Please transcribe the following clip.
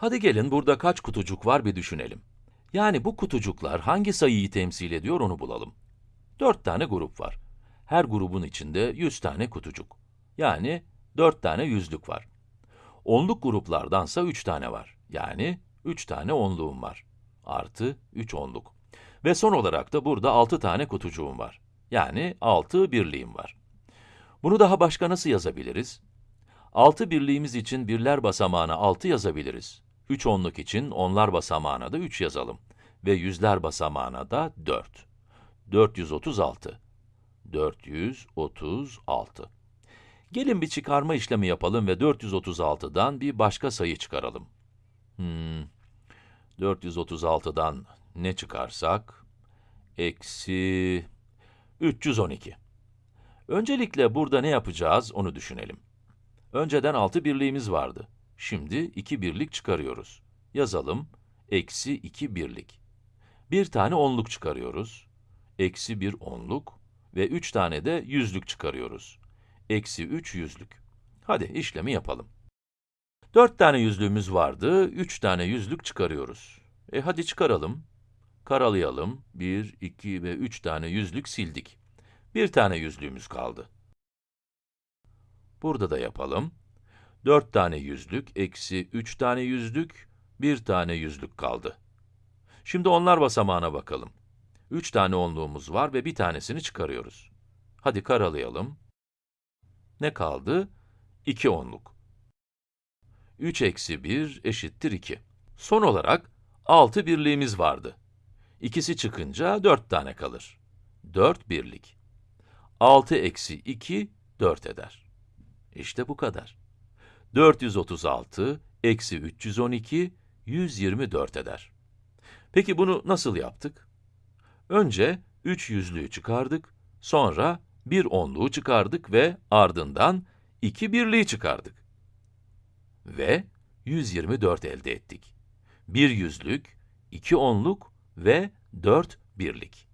Hadi gelin burada kaç kutucuk var bir düşünelim. Yani bu kutucuklar hangi sayıyı temsil ediyor onu bulalım. 4 tane grup var. Her grubun içinde 100 tane kutucuk. Yani 4 tane yüzlük var. Onluk gruplardansa 3 tane var. Yani 3 tane onluğum var. Artı 3 onluk. Ve son olarak da burada 6 tane kutucuğum var. Yani 6 birliğim var. Bunu daha başka nasıl yazabiliriz? 6 birliğimiz için birler basamağına 6 yazabiliriz. 3 onluk için onlar basamağına da 3 yazalım. Ve yüzler basamağına da 4. 436. 436. Gelin bir çıkarma işlemi yapalım ve 436'dan bir başka sayı çıkaralım. Hmm, 436'dan ne çıkarsak? Eksi 312. Öncelikle burada ne yapacağız onu düşünelim. Önceden 6 birliğimiz vardı. Şimdi 2 birlik çıkarıyoruz. Yazalım, eksi 2 birlik. Bir tane onluk çıkarıyoruz. Eksi 1 onluk ve 3 tane de yüzlük çıkarıyoruz. Eksi 3 yüzlük. Hadi işlemi yapalım. 4 tane yüzlüğümüz vardı, 3 tane yüzlük çıkarıyoruz. E hadi çıkaralım. Karalayalım. 1, 2 ve 3 tane yüzlük sildik. Bir tane yüzlüğümüz kaldı. Burada da yapalım. 4 tane yüzlük, eksi 3 tane yüzlük, 1 tane yüzlük kaldı. Şimdi onlar basamağına bakalım. 3 tane onluğumuz var ve bir tanesini çıkarıyoruz. Hadi karalayalım. Ne kaldı? 2 onluk. 3 eksi 1 eşittir 2. Son olarak 6 birliğimiz vardı. İkisi çıkınca 4 tane kalır. 4 birlik. 6 eksi 2, 4 eder. İşte bu kadar. 436 eksi 312, 124 eder. Peki bunu nasıl yaptık? Önce 3 yüzlüğü çıkardık, sonra bir onluğu çıkardık ve ardından 2 birliği çıkardık. Ve 124 elde ettik. Bir yüzlük, iki onluk ve 4 birlik.